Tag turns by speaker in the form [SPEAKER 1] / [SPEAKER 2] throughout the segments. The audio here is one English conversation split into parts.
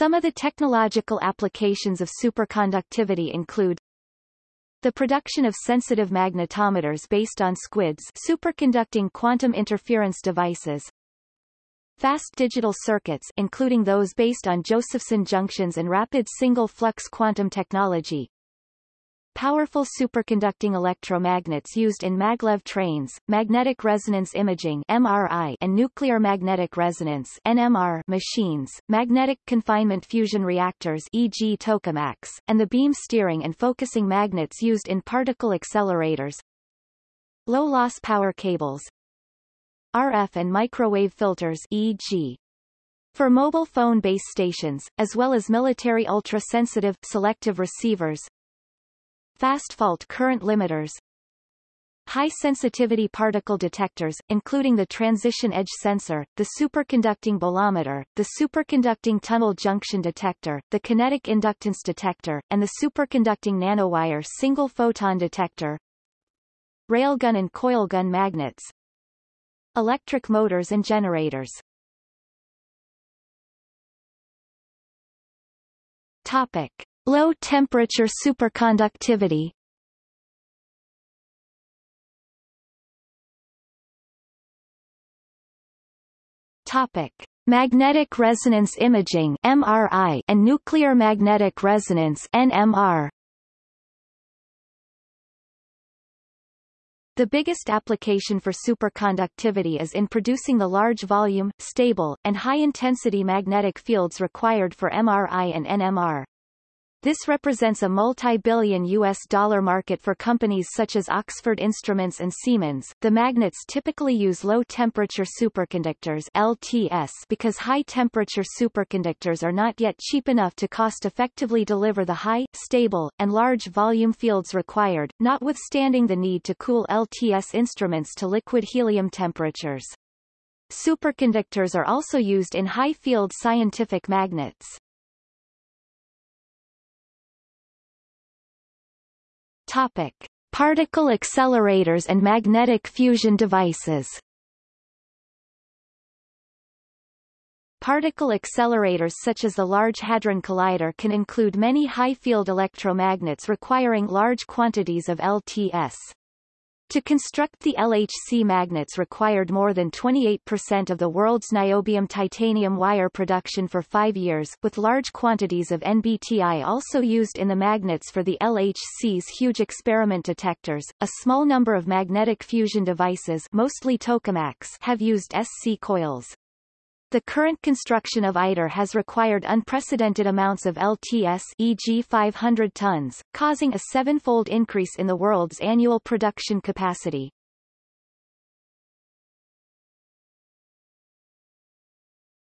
[SPEAKER 1] Some of the technological applications of superconductivity include the production of sensitive magnetometers based on SQUIDs superconducting quantum interference devices, Fast digital circuits including those based on Josephson junctions and rapid single-flux quantum technology. Powerful superconducting electromagnets used in maglev trains, magnetic resonance imaging MRI and nuclear magnetic resonance NMR machines, magnetic confinement fusion reactors e.g. tokamaks, and the beam steering and focusing magnets used in particle accelerators. Low-loss power cables, RF and microwave filters e.g. for mobile phone base stations, as well as military ultra-sensitive, selective receivers fast fault current limiters. High-sensitivity particle detectors, including the transition edge sensor, the superconducting bolometer, the superconducting tunnel junction detector, the kinetic inductance detector, and the superconducting nanowire single-photon detector. Railgun and coilgun magnets, Electric motors and generators. Topic. Low temperature superconductivity Topic. Magnetic resonance imaging MRI and nuclear magnetic resonance NMR The biggest application for superconductivity is in producing the large volume, stable, and high-intensity magnetic fields required for MRI and NMR. This represents a multi-billion US dollar market for companies such as Oxford Instruments and Siemens. The magnets typically use low-temperature superconductors LTS because high-temperature superconductors are not yet cheap enough to cost-effectively deliver the high, stable, and large volume fields required, notwithstanding the need to cool LTS instruments to liquid helium temperatures. Superconductors are also used in high-field scientific magnets. Topic. Particle accelerators and magnetic fusion devices Particle accelerators such as the Large Hadron Collider can include many high-field electromagnets requiring large quantities of LTS. To construct the LHC magnets required more than 28% of the world's niobium titanium wire production for five years, with large quantities of NBTI also used in the magnets for the LHC's huge experiment detectors. A small number of magnetic fusion devices mostly tokamaks have used SC coils. The current construction of ITER has required unprecedented amounts of LTS e.g. 500 tons, causing a sevenfold increase in the world's annual production capacity.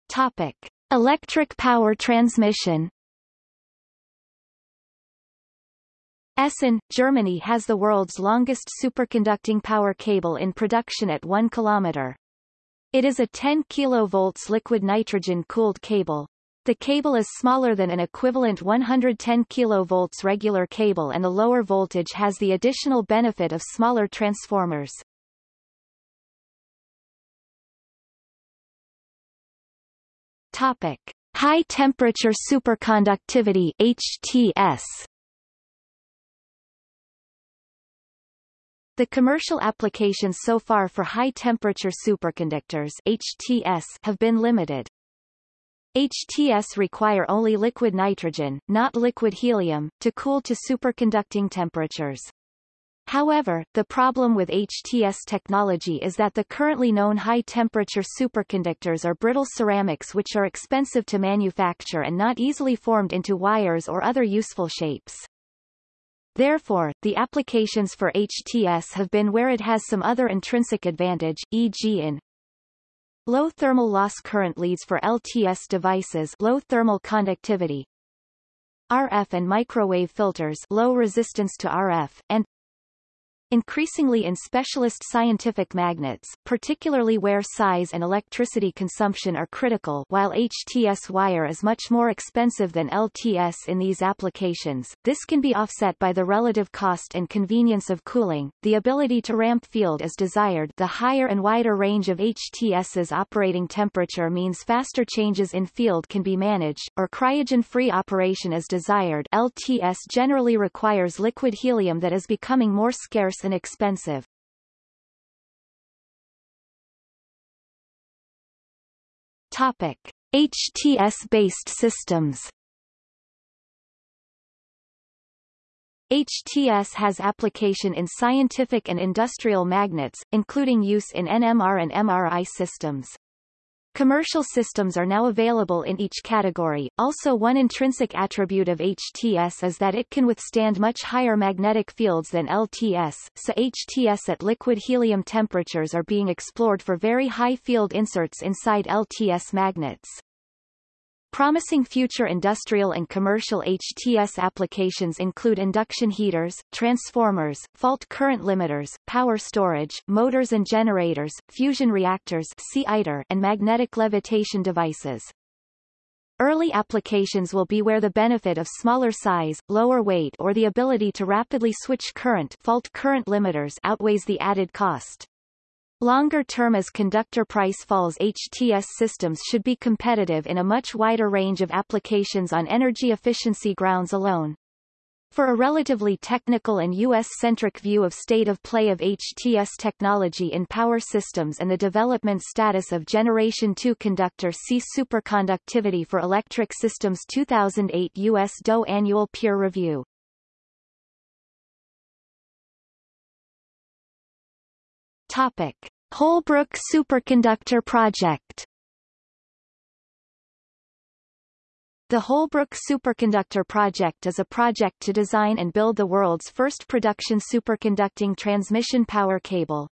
[SPEAKER 1] Topic. Electric power transmission Essen, Germany has the world's longest superconducting power cable in production at 1 kilometer. It is a 10 kV liquid nitrogen-cooled cable. The cable is smaller than an equivalent 110 kV regular cable and the lower voltage has the additional benefit of smaller transformers. Topic. High temperature superconductivity HTS The commercial applications so far for high-temperature superconductors HTS have been limited. HTS require only liquid nitrogen, not liquid helium, to cool to superconducting temperatures. However, the problem with HTS technology is that the currently known high-temperature superconductors are brittle ceramics which are expensive to manufacture and not easily formed into wires or other useful shapes. Therefore, the applications for HTS have been where it has some other intrinsic advantage, e.g. in low thermal loss current leads for LTS devices low thermal conductivity RF and microwave filters low resistance to RF, and increasingly in specialist scientific magnets, particularly where size and electricity consumption are critical while HTS wire is much more expensive than LTS in these applications. This can be offset by the relative cost and convenience of cooling, the ability to ramp field as desired. The higher and wider range of HTS's operating temperature means faster changes in field can be managed, or cryogen-free operation as desired. LTS generally requires liquid helium that is becoming more scarce and expensive. Topic. HTS-based systems HTS has application in scientific and industrial magnets, including use in NMR and MRI systems. Commercial systems are now available in each category. Also one intrinsic attribute of HTS is that it can withstand much higher magnetic fields than LTS, so HTS at liquid helium temperatures are being explored for very high field inserts inside LTS magnets. Promising future industrial and commercial HTS applications include induction heaters, transformers, fault current limiters, power storage, motors and generators, fusion reactors and magnetic levitation devices. Early applications will be where the benefit of smaller size, lower weight or the ability to rapidly switch current fault current limiters outweighs the added cost. Longer term as conductor price falls HTS systems should be competitive in a much wider range of applications on energy efficiency grounds alone. For a relatively technical and U.S.-centric view of state of play of HTS technology in power systems and the development status of Generation 2 conductor see Superconductivity for Electric Systems 2008 U.S. DOE Annual Peer Review. Topic. Holbrook Superconductor Project The Holbrook Superconductor Project is a project to design and build the world's first production superconducting transmission power cable.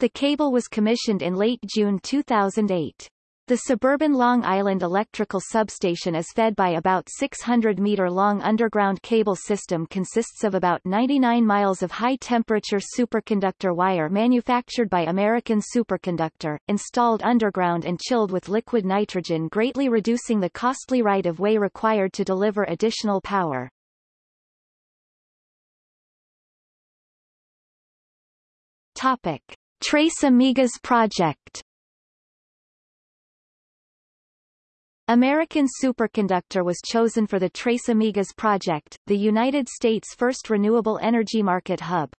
[SPEAKER 1] The cable was commissioned in late June 2008. The suburban Long Island electrical substation is fed by about 600-meter-long underground cable system consists of about 99 miles of high-temperature superconductor wire manufactured by American Superconductor, installed underground and chilled with liquid nitrogen greatly reducing the costly right-of-way required to deliver additional power. Topic. Tres Amigas project American Superconductor was chosen for the Tres Amigas project, the United States' first renewable energy market hub.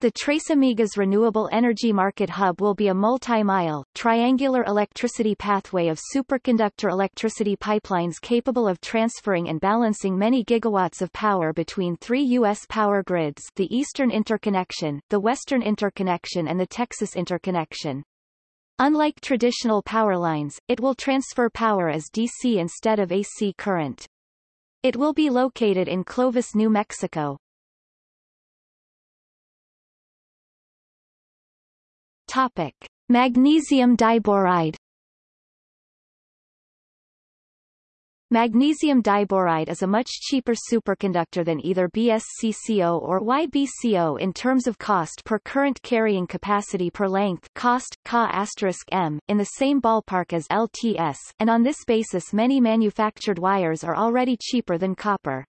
[SPEAKER 1] The Tres Amigas Renewable Energy Market Hub will be a multi-mile, triangular electricity pathway of superconductor electricity pipelines capable of transferring and balancing many gigawatts of power between three U.S. power grids the Eastern Interconnection, the Western Interconnection and the Texas Interconnection. Unlike traditional power lines, it will transfer power as DC instead of AC current. It will be located in Clovis, New Mexico. Topic. Magnesium diboride Magnesium diboride is a much cheaper superconductor than either BSCCO or YBCO in terms of cost per current carrying capacity per length cost, Ca m, in the same ballpark as LTS, and on this basis many manufactured wires are already cheaper than copper.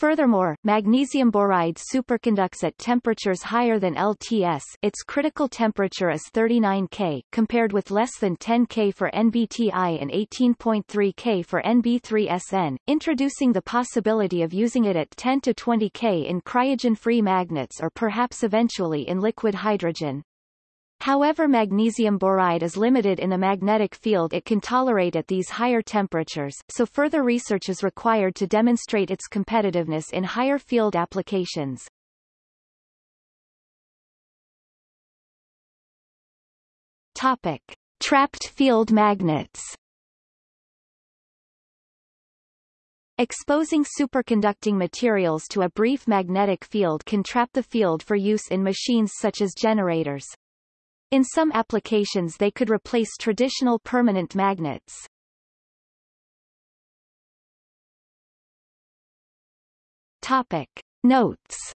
[SPEAKER 1] Furthermore, magnesium boride superconducts at temperatures higher than LTS its critical temperature is 39 K, compared with less than 10 K for NBTI and 18.3 K for NB3SN, introducing the possibility of using it at 10 to 20 K in cryogen-free magnets or perhaps eventually in liquid hydrogen. However magnesium boride is limited in the magnetic field it can tolerate at these higher temperatures, so further research is required to demonstrate its competitiveness in higher field applications. Topic. Trapped field magnets Exposing superconducting materials to a brief magnetic field can trap the field for use in machines such as generators. In some applications they could replace traditional permanent magnets. Topic. Notes